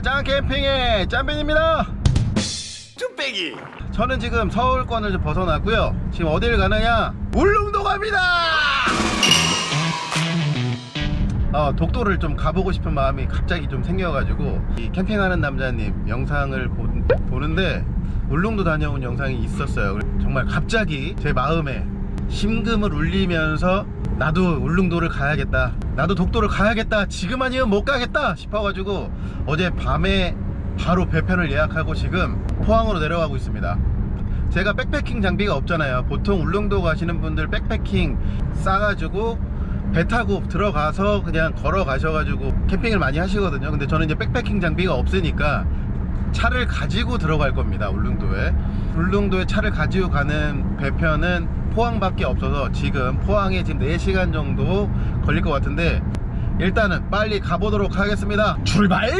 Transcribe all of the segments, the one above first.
안녕하십니까 짱캠핑의 짬빈입니다. 쭈빼기. 저는 지금 서울권을 좀 벗어났고요. 지금 어딜 가느냐? 울릉도 갑니다! 어, 독도를 좀 가보고 싶은 마음이 갑자기 좀 생겨가지고 이 캠핑하는 남자님 영상을 보, 보는데 울릉도 다녀온 영상이 있었어요. 정말 갑자기 제 마음에 심금을 울리면서 나도 울릉도를 가야겠다. 나도 독도를 가야겠다. 지금 아니면 못 가겠다 싶어가지고 어제 밤에 바로 배편을 예약하고 지금 포항으로 내려가고 있습니다. 제가 백패킹 장비가 없잖아요. 보통 울릉도 가시는 분들 백패킹 싸가지고 배 타고 들어가서 그냥 걸어 가셔가지고 캠핑을 많이 하시거든요. 근데 저는 이제 백패킹 장비가 없으니까 차를 가지고 들어갈 겁니다 울릉도에. 울릉도에 차를 가지고 가는 배편은 포항밖에 없어서 지금 포항에 지금 4시간 정도 걸릴 것 같은데 일단은 빨리 가보도록 하겠습니다 출발!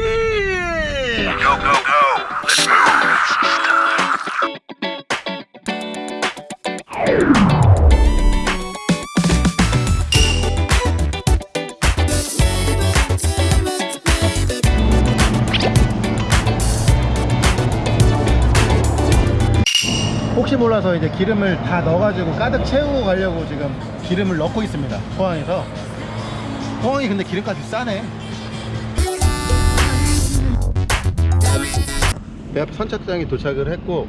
몰라서 이제 기름을 다 넣어가지고 가득 채우고 가려고 지금 기름을 넣고 있습니다 포항에서 포항이 근데 기름값이 싸네 배앞 선착장에 도착을 했고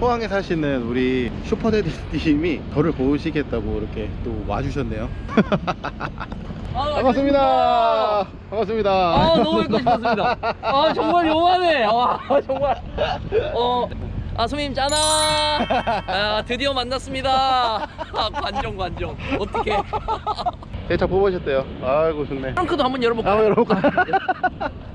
포항에 사시는 우리 슈퍼데디님이 저를 보시겠다고 이렇게 또 와주셨네요 아, 반갑습니다 반갑습니다 아 너무 뵙고 싶었습니다. 아 정말 요만해. 와 정말. 어. 아 손님 짜나. 아 드디어 만났습니다. 아, 관종 관종. 어떻게? 대차 뽑으셨대요 아이고 좋네 트렁크도 한번 열어볼까요? 한번 열어볼까요?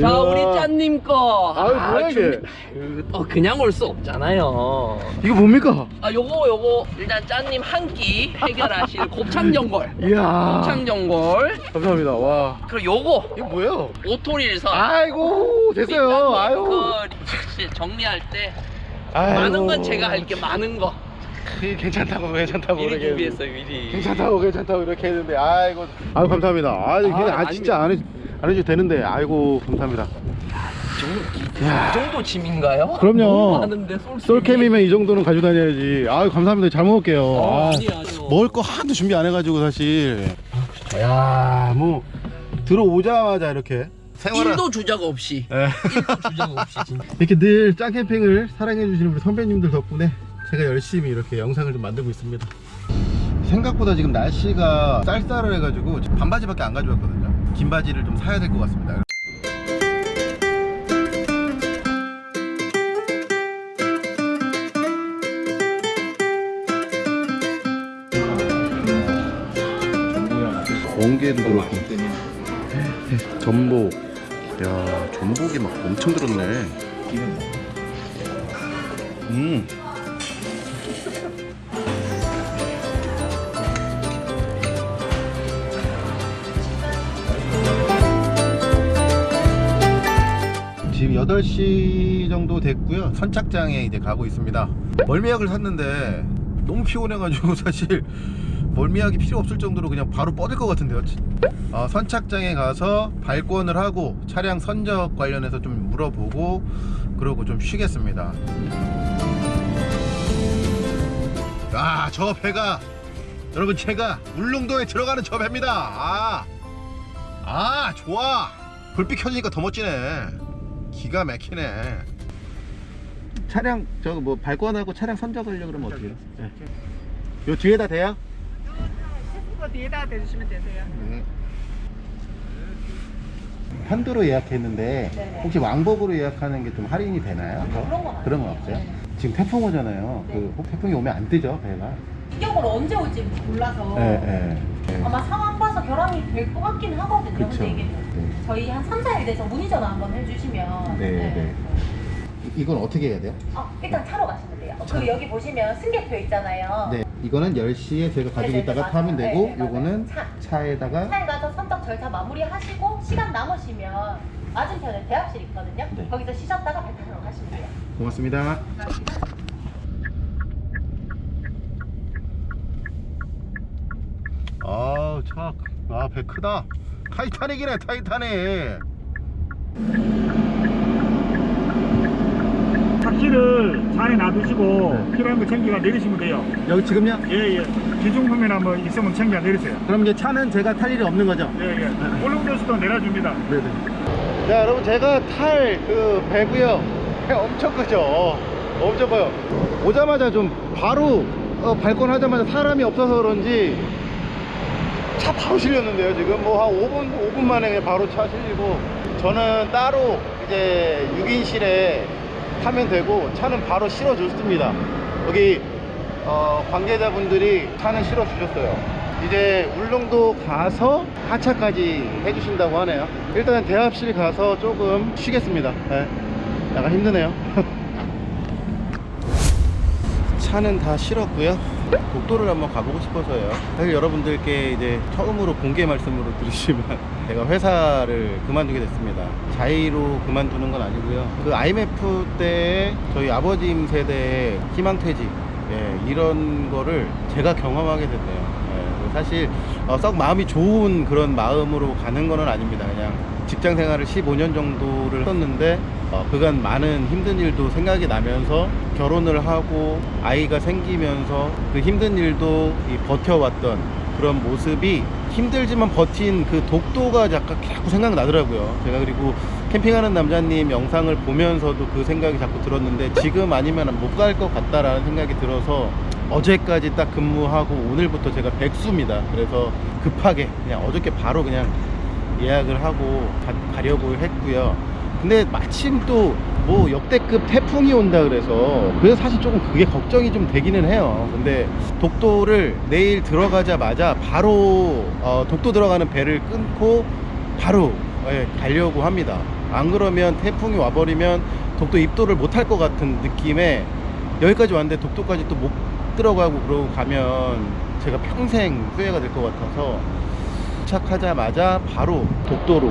자. 우리 짠님 거. 아유, 뭐야, 이게? 준비- 아유, 또 그냥 올 수 없잖아요. 이거 뭡니까? 아 요거 요거 일단 짠님 한 끼 해결하실 곱창전골. 이야 곱창전골. 감사합니다 와 그리고 요거 이거 뭐예요? 오토릴선. 아이고 됐어요 아유 그 정리할 때 아이고. 많은 건 제가 할게 많은 거. 이 괜찮다고 괜찮다고 미리 이렇게 준비했어요 미리. 괜찮다고 괜찮다고 이렇게 했는데 아이고. 아유 감사합니다. 아 이게 아. 진짜 안, 해, 안 해줘도 되는데 아이고 감사합니다. 이 정도 짐인가요? 그럼요. 많은데 솔 솔캠이면 이 정도는 가지고 다녀야지. 아유 감사합니다. 잘 먹을게요. 어, 아, 아니에요. 먹을 거 하나도 준비 안 해가지고 사실. 야뭐. 들어오자마자 이렇게 생활을 일도 주작 없이. 예. 일도 주작 없이 진짜. 이렇게 늘 짱캠핑을 사랑해주시는 우리 선배님들 덕분에 제가 열심히 이렇게 영상을 좀 만들고 있습니다. 생각보다 지금 날씨가 쌀쌀해가지고 반바지밖에 안 가져왔거든요. 긴 바지를 좀 사야 될 것 같습니다. 멍게도 그렇고. 전복 야 전복이 막 엄청 들었네. 음. 지금 8시 정도 됐고요. 선착장에 이제 가고 있습니다. 멀미약을 샀는데 너무 피곤해가지고 사실 멀미약이 필요 없을 정도로 그냥 바로 뻗을 것 같은데요 어, 선착장에 가서 발권을 하고 차량 선적 관련해서 좀 물어보고 그러고 좀 쉬겠습니다 아 저 배가 여러분 제가 울릉도에 들어가는 저 배입니다 아, 아 좋아 불빛 켜지니까 더 멋지네 기가 막히네 차량 저거 뭐 발권하고 차량 선적하려고 그러면 어떻게 해요? 네. 요 뒤에다 대요? 거 뒤에다 대주시면 되세요. 네. 편도로 예약했는데 네네. 혹시 왕복으로 예약하는 게 좀 할인이 되나요? 그런 건. 그런 건 없어요? 네. 지금 태풍 오잖아요. 네. 그혹 태풍이 오면 안 뜨죠 배가? 이격으로 언제 올지 몰라서 네, 네. 네. 아마 상황 봐서 결함이 될 것 같긴 하거든요. 그쵸. 근데 이게 네. 저희 한 3, 4일 돼서 문의 전화 한번 해주시면 네, 네. 이건 어떻게 해야 돼요? 아, 일단 차로 가시면 돼요. 차. 그리고 여기 보시면 승객표 있잖아요. 네. 이거는 10시에 저희가 가지고 네네네, 있다가 맞아요. 타면 되고 네, 네. 요거는 차. 차에다가 차에 가서 선적 절차 마무리하시고 시간 남으시면 맞은편에 대합실 있거든요. 네. 거기서 쉬셨다가 배 타러 가시면 돼요. 고맙습니다. 아, 차, 아, 배 크다. 타이타닉이네, 타이타닉. 안에 놔두시고 필요한 거 챙겨가 내리시면 돼요. 여기 지금요? 예, 예. 기중품이나 뭐 있으면 챙겨 내리세요. 그럼 이제 차는 제가 탈 일이 없는 거죠? 예, 예. 울릉도수도 내려줍니다. 네네. 자, 여러분 제가 탈 그 배고요. 배 엄청 크죠. 엄청 커요. 오자마자 좀 바로 어, 발권하자마자 사람이 없어서 그런지 차 바로 실렸는데요. 지금 뭐 한 5분 5분 만에 바로 차 실리고 저는 따로 이제 6인실에 타면 되고 차는 바로 실어줬습니다. 여기 어, 관계자분들이 차는 실어주셨어요. 이제 울릉도 가서 하차까지 해주신다고 하네요. 일단 대합실 가서 조금 쉬겠습니다. 네. 약간 힘드네요. 차는 다 실었고요. 독도를 한번 가보고 싶어서요. 사실 여러분들께 이제 처음으로 공개 말씀으로 드리지만 제가 회사를 그만두게 됐습니다. 자의로 그만두는 건 아니고요. 그 IMF 때 저희 아버님 세대의 희망퇴직 예, 이런 거를 제가 경험하게 됐네요. 예, 사실 어, 썩 마음이 좋은 그런 마음으로 가는 거는 아닙니다. 그냥 직장 생활을 15년 정도를 했었는데 어, 그간 많은 힘든 일도 생각이 나면서 결혼을 하고 아이가 생기면서 그 힘든 일도 이 버텨왔던 그런 모습이 힘들지만 버틴 그 독도가 약간 자꾸 생각나더라고요. 제가 그리고 캠핑하는 남자님 영상을 보면서도 그 생각이 자꾸 들었는데 지금 아니면 못 갈 것 같다라는 생각이 들어서 어제까지 딱 근무하고 오늘부터 제가 백수입니다. 그래서 급하게 그냥 어저께 바로 그냥 예약을 하고 가, 려고 했고요. 근데 마침 또 뭐 역대급 태풍이 온다 그래서 그래서 사실 조금 그게 걱정이 좀 되기는 해요. 근데 독도를 내일 들어가자마자 바로 어, 독도 들어가는 배를 끊고 바로 예, 가려고 합니다. 안 그러면 태풍이 와버리면 독도 입도를 못할 것 같은 느낌에 여기까지 왔는데 독도까지 또 못 들어가고 그러고 가면 제가 평생 후회가 될 것 같아서 도착하자마자 바로 독도로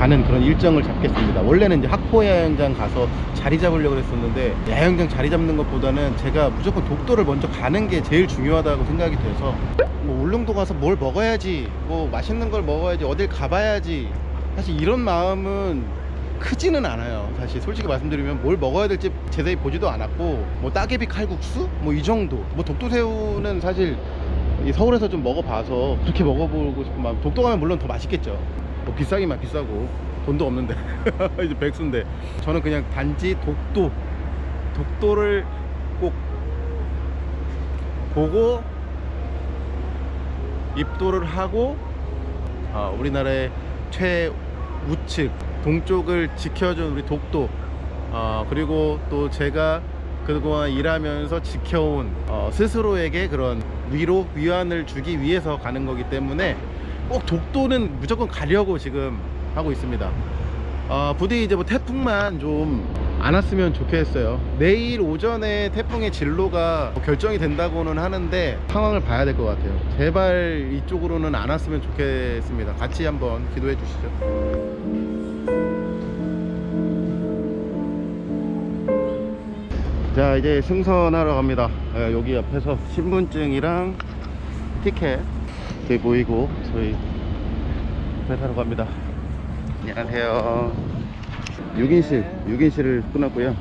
가는 그런 일정을 잡겠습니다. 원래는 이제 학포 야영장 가서 자리 잡으려고 했었는데 야영장 자리 잡는 것보다는 제가 무조건 독도를 먼저 가는 게 제일 중요하다고 생각이 돼서 뭐 울릉도 가서 뭘 먹어야지 뭐 맛있는 걸 먹어야지 어딜 가봐야지. 사실 이런 마음은 크지는 않아요. 사실 솔직히 말씀드리면 뭘 먹어야 될지 제대로 보지도 않았고 뭐 따개비 칼국수? 뭐 이 정도. 뭐 독도새우는 사실 이 서울에서 좀 먹어봐서 그렇게 먹어보고 싶은 마음. 독도 가면 물론 더 맛있겠죠 뭐 비싸기만 비싸고 돈도 없는데 이제 백수인데 저는 그냥 단지 독도 독도를 꼭 보고 입도를 하고 어, 우리나라의 최우측 동쪽을 지켜준 우리 독도 어, 그리고 또 제가 그동안 일하면서 지켜온 어, 스스로에게 그런 위로 위안을 주기 위해서 가는 거기 때문에 꼭 독도는 무조건 가려고 지금 하고 있습니다. 어, 부디 이제 뭐 태풍만 좀 안 왔으면 좋겠어요. 내일 오전에 태풍의 진로가 뭐 결정이 된다고는 하는데 상황을 봐야 될 것 같아요. 제발 이쪽으로는 안 왔으면 좋겠습니다. 같이 한번 기도해 주시죠. 자 이제 승선하러 갑니다. 예, 여기 옆에서 신분증이랑 티켓 이렇게 보이고 저희 회사로 갑니다. 안녕하세요. 6인실 6인실을 끊었고요.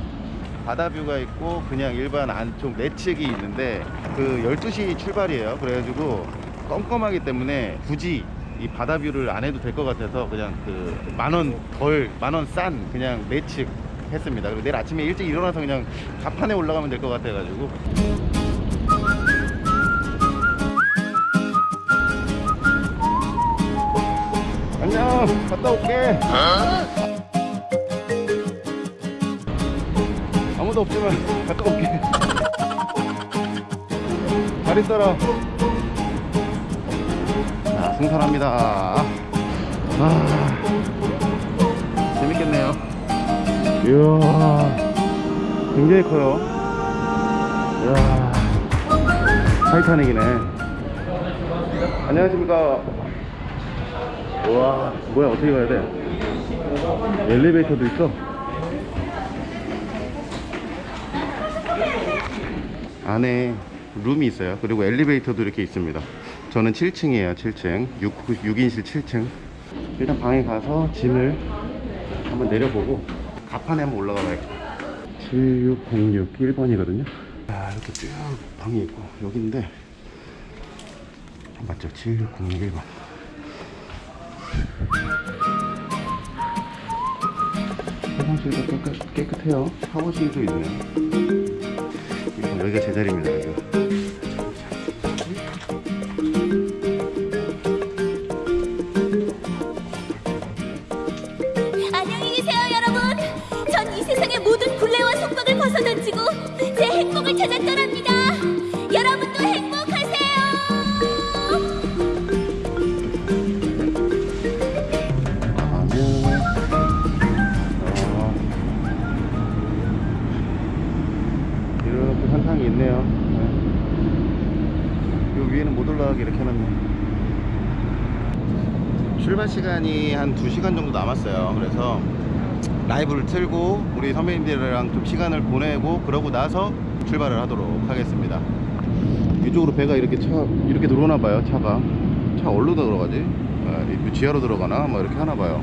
바다뷰가 있고 그냥 일반 안쪽 내측이 있는데 그 12시 출발이에요. 그래가지고 껌껌하기 때문에 굳이 이 바다뷰를 안 해도 될 것 같아서 그냥 그 만원 덜 만원 싼 그냥 내측 했습니다. 그리고 내일 아침에 일찍 일어나서 그냥 가판에 올라가면 될 것 같아 가지고 갔다 올게. 아무도 없지만 갔다 올게. 잘 있어라. 자 승선합니다. 아 재밌겠네요. 이야 굉장히 커요. 이야 타이타닉이네. 안녕하십니까 우와 뭐야 어떻게 가야 돼? 엘리베이터도 있어? 안에 룸이 있어요. 그리고 엘리베이터도 이렇게 있습니다. 저는 7층이에요 7층. 6, 6인실 7층. 일단 방에 가서 짐을 한번 내려보고 가판에 한번 올라가 봐야겠다 7606 1번이거든요. 아 이렇게 쭉 방이 있고 여긴데. 맞죠? 7606 1번 화장실도 깨끗, 깨끗해요. 샤워실도 있네요. 여기가 제 자리입니다 여기가 시간이 한 2시간 정도 남았어요. 그래서 라이브를 틀고 우리 선배님들이랑 좀 시간을 보내고 그러고 나서 출발을 하도록 하겠습니다. 이쪽으로 배가 이렇게 차 이렇게 들어오나 봐요 차가. 차 어디로 들어가지? 아, 이 지하로 들어가나? 뭐 이렇게 하나 봐요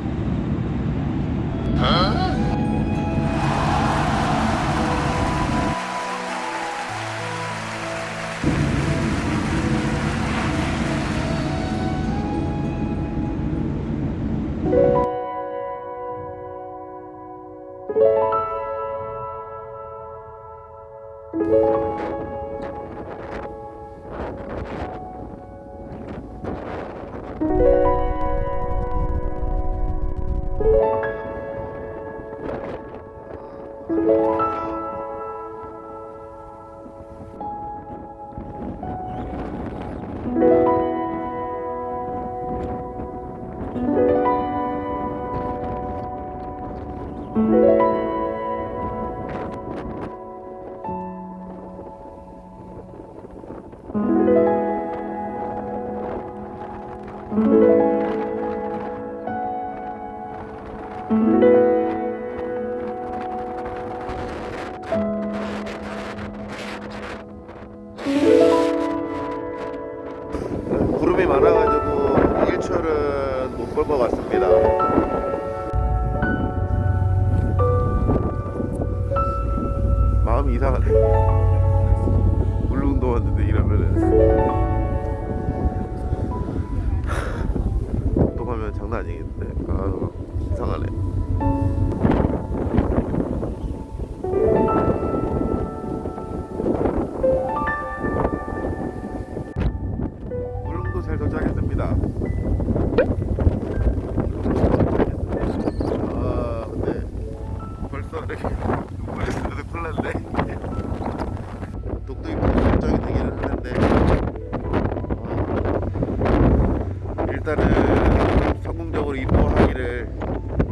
일단은 성공적으로 입도하기를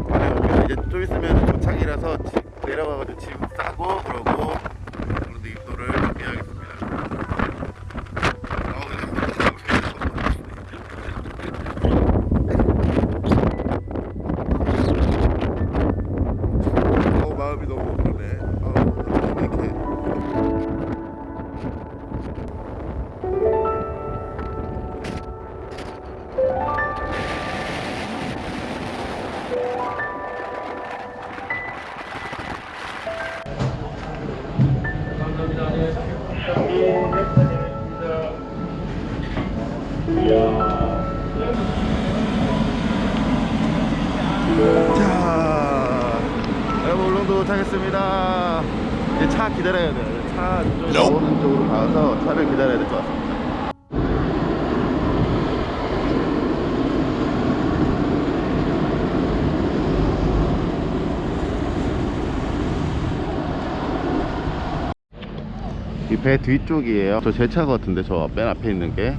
바라며 이제 좀 있으면 도착이라서 집 내려가가지고 짐 자, 여러분 울릉도 도착했습니다. 이제 차 기다려야 돼요. 차 쪽으로 오른쪽으로 가서 차를 기다려야 될 것 같습니다. 이 배 뒤쪽이에요. 저 제 차 같은데 저 맨 앞에 있는 게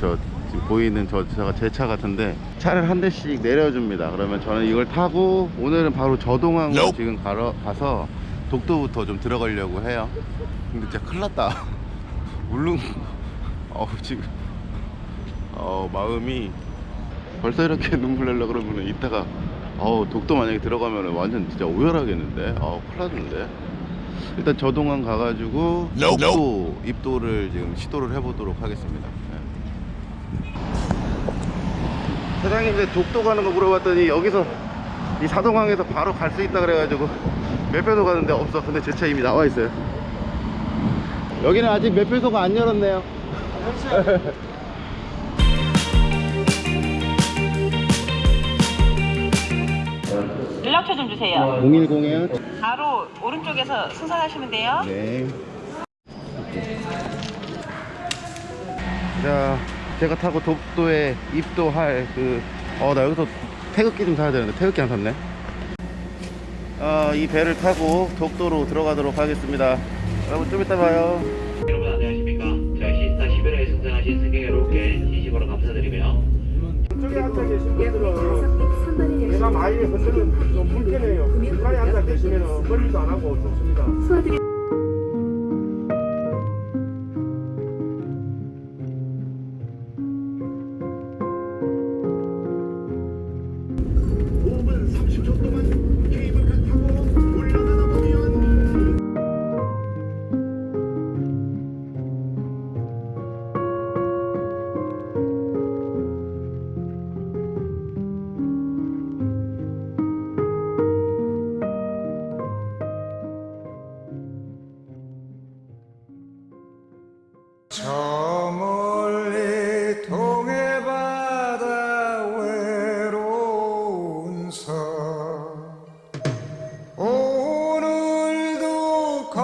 저 지금 보이는 저 차가 제 차 같은데 차를 한 대씩 내려줍니다. 그러면 저는 이걸 타고 오늘은 바로 저동항으로 지금 가러 가서 독도부터 좀 들어가려고 해요. 근데 진짜 큰일 났다. 울릉 어우 지금 어 마음이 벌써 이렇게 눈물 날려 그러면은 이따가 어우 독도 만약에 들어가면은 완전 진짜 오열하겠는데 어우 큰일 났는데 일단 저동항 가가지고 독도 입도를 지금 시도를 해보도록 하겠습니다 네. 사장님 이제 독도 가는 거 물어봤더니 여기서 이 사동항에서 바로 갈 수 있다 그래가지고 매표소 가는데 없어. 근데 제 차 이미 나와 있어요. 여기는 아직 매표소가 안 열었네요. 연락처 좀 주세요. 010에요? 바로 오른쪽에서 승선하시면 돼요. 네. 자, 제가 타고 독도에 입도할 그, 어, 나 여기서 태극기 좀 사야 되는데 태극기 안 샀네. 어, 이 배를 타고 독도로 들어가도록 하겠습니다. 여러분 좀 이따 봐요. 여러분 안녕하십니까 저희 시스타 11호에 승선하신 승객 여러분께 진심으로 감사드리며 저쪽에 앉아 계신 분들은 내가 많이 흔들면 좀 불편해요. 중간에 앉아 계시면 멀리도 안 하고 좋습니다.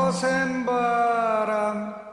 거센 바람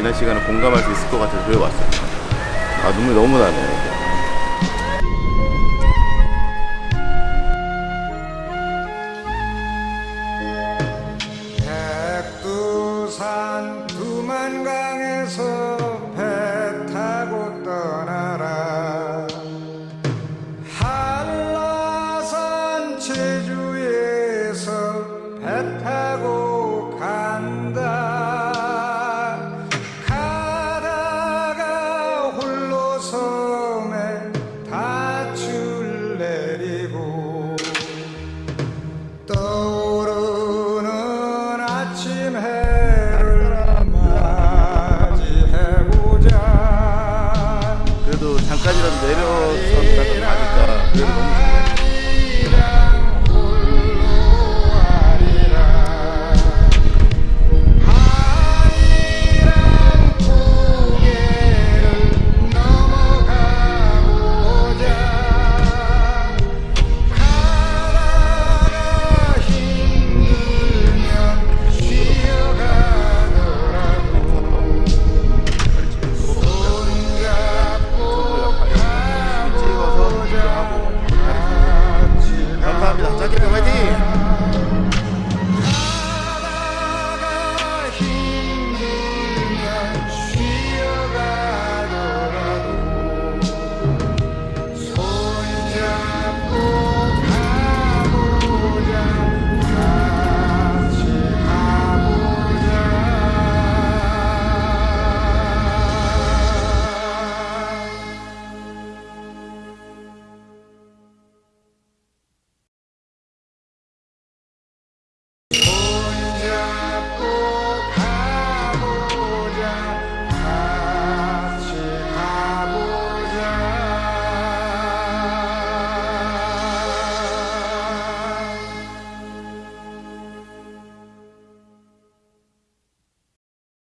지난 시간을 공감할 수 있을 것 같아서 저기 왔어요. 아, 눈물이 너무 나네요. 백두산 두만강에서